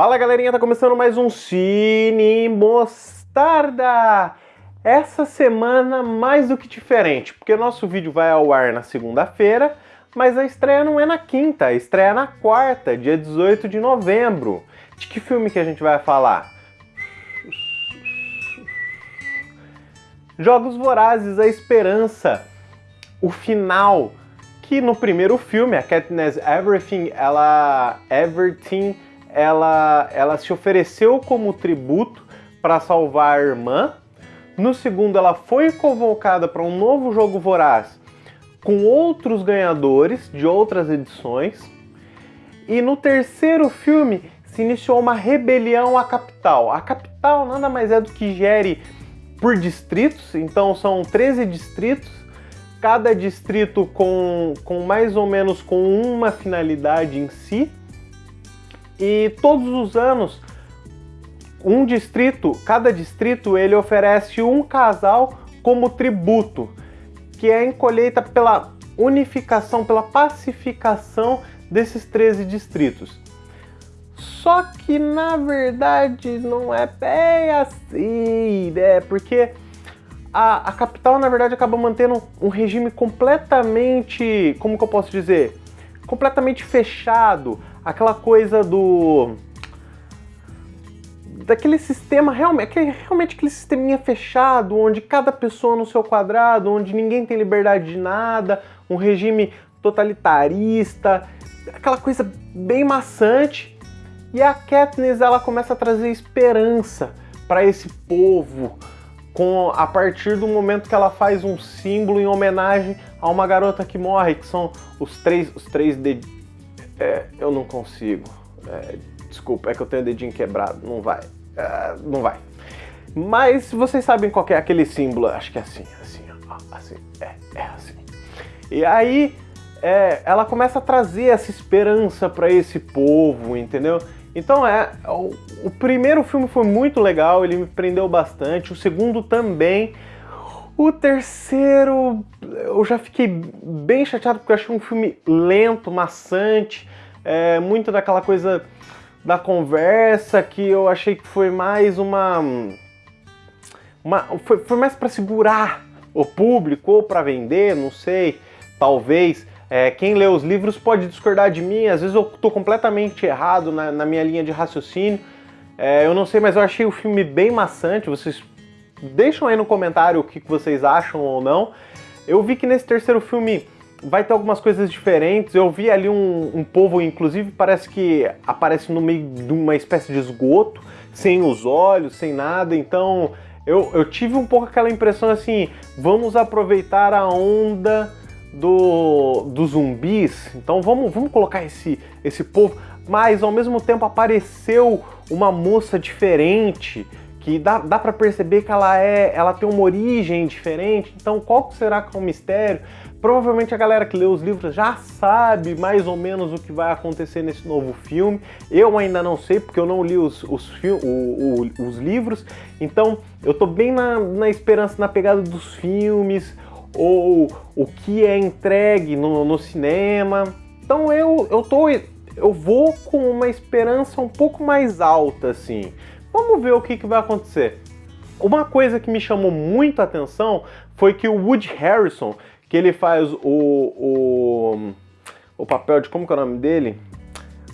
Fala galerinha, tá começando mais um Cine Mostarda! Essa semana mais do que diferente, porque nosso vídeo vai ao ar na segunda-feira, mas a estreia não é na quinta, a estreia é na quarta, dia 18 de novembro. De que filme que a gente vai falar? Jogos Vorazes, A Esperança, o final, que no primeiro filme, a Katniss Everything, ela... Everything ela, ela se ofereceu como tributo para salvar a irmã. No segundo, ela foi convocada para um novo jogo voraz com outros ganhadores de outras edições. E no terceiro filme se iniciou uma rebelião à capital. A capital nada mais é do que gere por distritos, então são 13 distritos, cada distrito com, com mais ou menos com uma finalidade em si. E todos os anos, um distrito, cada distrito, ele oferece um casal como tributo, que é em colheita pela unificação, pela pacificação desses 13 distritos. Só que na verdade não é bem assim, né? Porque a, a capital na verdade acaba mantendo um regime completamente, como que eu posso dizer? Completamente fechado aquela coisa do daquele sistema realmente, realmente aquele sisteminha fechado, onde cada pessoa no seu quadrado, onde ninguém tem liberdade de nada, um regime totalitarista, aquela coisa bem maçante. E a Katniss ela começa a trazer esperança para esse povo, com a partir do momento que ela faz um símbolo em homenagem a uma garota que morre, que são os três, os três de, é, eu não consigo. É, desculpa, é que eu tenho o dedinho quebrado. Não vai. É, não vai. Mas vocês sabem qual é aquele símbolo. Acho que é assim, assim, ó, assim. É, é assim. E aí é, ela começa a trazer essa esperança para esse povo, entendeu? Então é, o, o, primeiro filme foi muito legal, ele me prendeu bastante, o segundo também. O terceiro eu já fiquei bem chateado porque eu achei um filme lento, maçante, é, muito daquela coisa da conversa que eu achei que foi mais uma. uma foi, foi mais para segurar o público ou para vender, não sei, talvez. É, quem lê os livros pode discordar de mim, às vezes eu estou completamente errado na, na, minha linha de raciocínio. É, eu não sei, mas eu achei o filme bem maçante. Vocês deixam aí no comentário o que vocês acham ou não. Eu vi que nesse terceiro filme vai ter algumas coisas diferentes. Eu vi ali um, um povo, inclusive, parece que aparece no meio de uma espécie de esgoto, sem os olhos, sem nada. Então eu, eu tive um pouco aquela impressão assim: vamos aproveitar a onda do, dos zumbis. Então vamos, vamos colocar esse, esse povo. Mas ao mesmo tempo apareceu uma moça diferente que dá, dá para perceber que ela é, ela tem uma origem diferente. Então, qual será que é o mistério? Provavelmente a galera que lê os livros já sabe mais ou menos o que vai acontecer nesse novo filme. Eu ainda não sei, porque eu não li os, os, o, o, os livros. Então, eu tô bem na, na esperança, na pegada dos filmes, ou o que é entregue no, no cinema. Então, eu, eu tô eu vou com uma esperança um pouco mais alta, assim. Vamos ver o que, que vai acontecer. Uma coisa que me chamou muito a atenção foi que o Woody Harrison, que ele faz o, o, o papel de, como que é o nome dele?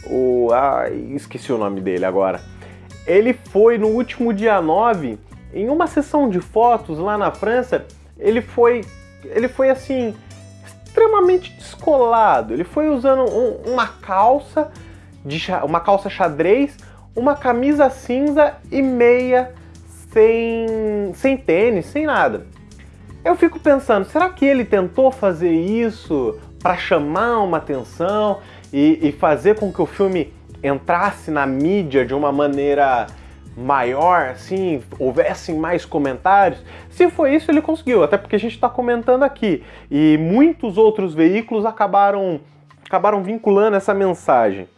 O, ah, esqueci o nome dele agora. Ele foi no último dia 9, em uma sessão de fotos lá na França, ele foi, ele foi assim, extremamente descolado. Ele foi usando um, uma calça, de, uma calça xadrez, uma camisa cinza e meia sem, sem tênis, sem nada. Eu fico pensando, será que ele tentou fazer isso para chamar uma atenção e, e fazer com que o filme entrasse na mídia de uma maneira maior, assim, houvessem mais comentários. Se foi isso, ele conseguiu, até porque a gente está comentando aqui. E muitos outros veículos acabaram, acabaram vinculando essa mensagem.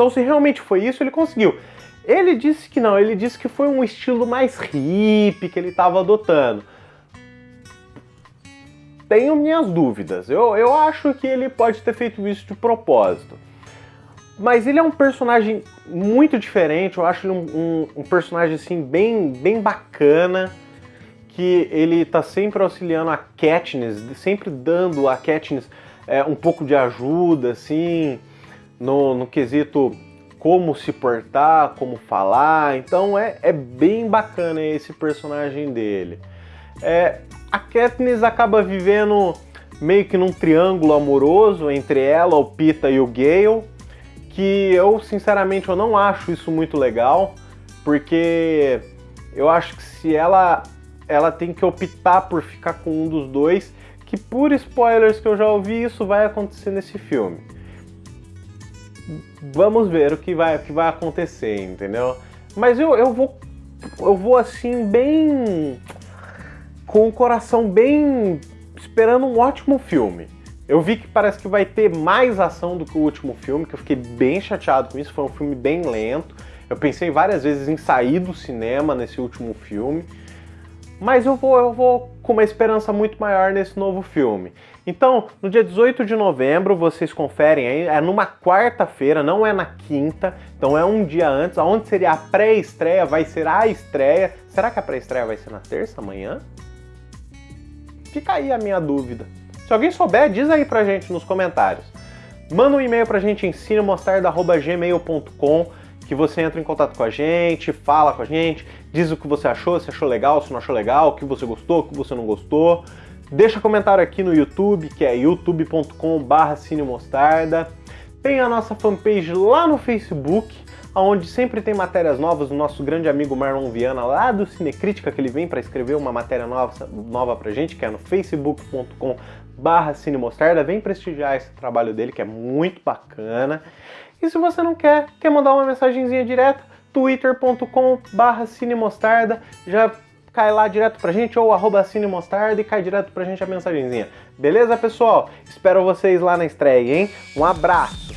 Então, se realmente foi isso, ele conseguiu. Ele disse que não, ele disse que foi um estilo mais hippie que ele estava adotando. Tenho minhas dúvidas. Eu, eu acho que ele pode ter feito isso de propósito. Mas ele é um personagem muito diferente, eu acho ele um, um, um, personagem assim bem, bem bacana, que ele tá sempre auxiliando a Katniss, sempre dando a Katniss é, um pouco de ajuda, assim, no, no quesito como se portar, como falar, então é, é bem bacana esse personagem dele. É, a Katniss acaba vivendo meio que num triângulo amoroso entre ela, o Pita e o Gale, que eu sinceramente eu não acho isso muito legal, porque eu acho que se ela ela tem que optar por ficar com um dos dois, que por spoilers que eu já ouvi, isso vai acontecer nesse filme. Vamos ver o que vai, o que vai acontecer, entendeu? Mas eu, eu vou eu vou assim bem com o coração bem esperando um ótimo filme. Eu vi que parece que vai ter mais ação do que o último filme, que eu fiquei bem chateado com isso, foi um filme bem lento. Eu pensei várias vezes em sair do cinema nesse último filme, mas eu vou, eu vou com uma esperança muito maior nesse novo filme. Então, no dia 18 de novembro, vocês conferem aí, é numa quarta-feira, não é na quinta, então é um dia antes, aonde seria a pré-estreia, vai ser a estreia. Será que a pré-estreia vai ser na terça, amanhã? Fica aí a minha dúvida. Se alguém souber, diz aí pra gente nos comentários. Manda um e-mail pra gente em cinemostarda.gmail.com que você entra em contato com a gente, fala com a gente, diz o que você achou, se achou legal, se não achou legal, o que você gostou, o que você não gostou. Deixa comentário aqui no YouTube, que é youtube.com.br cinemostarda. Tem a nossa fanpage lá no Facebook, onde sempre tem matérias novas do nosso grande amigo Marlon Viana, lá do Cinecrítica, que ele vem para escrever uma matéria nova, nova pra gente, que é no facebook.com barra cinemostarda, vem prestigiar esse trabalho dele, que é muito bacana. E se você não quer, quer mandar uma mensagenzinha direta, twitter.com barra cinemostarda, já cai lá direto pra gente, ou arroba cinemostarda e cai direto pra gente a mensagenzinha. Beleza, pessoal? Espero vocês lá na estreia, hein? Um abraço!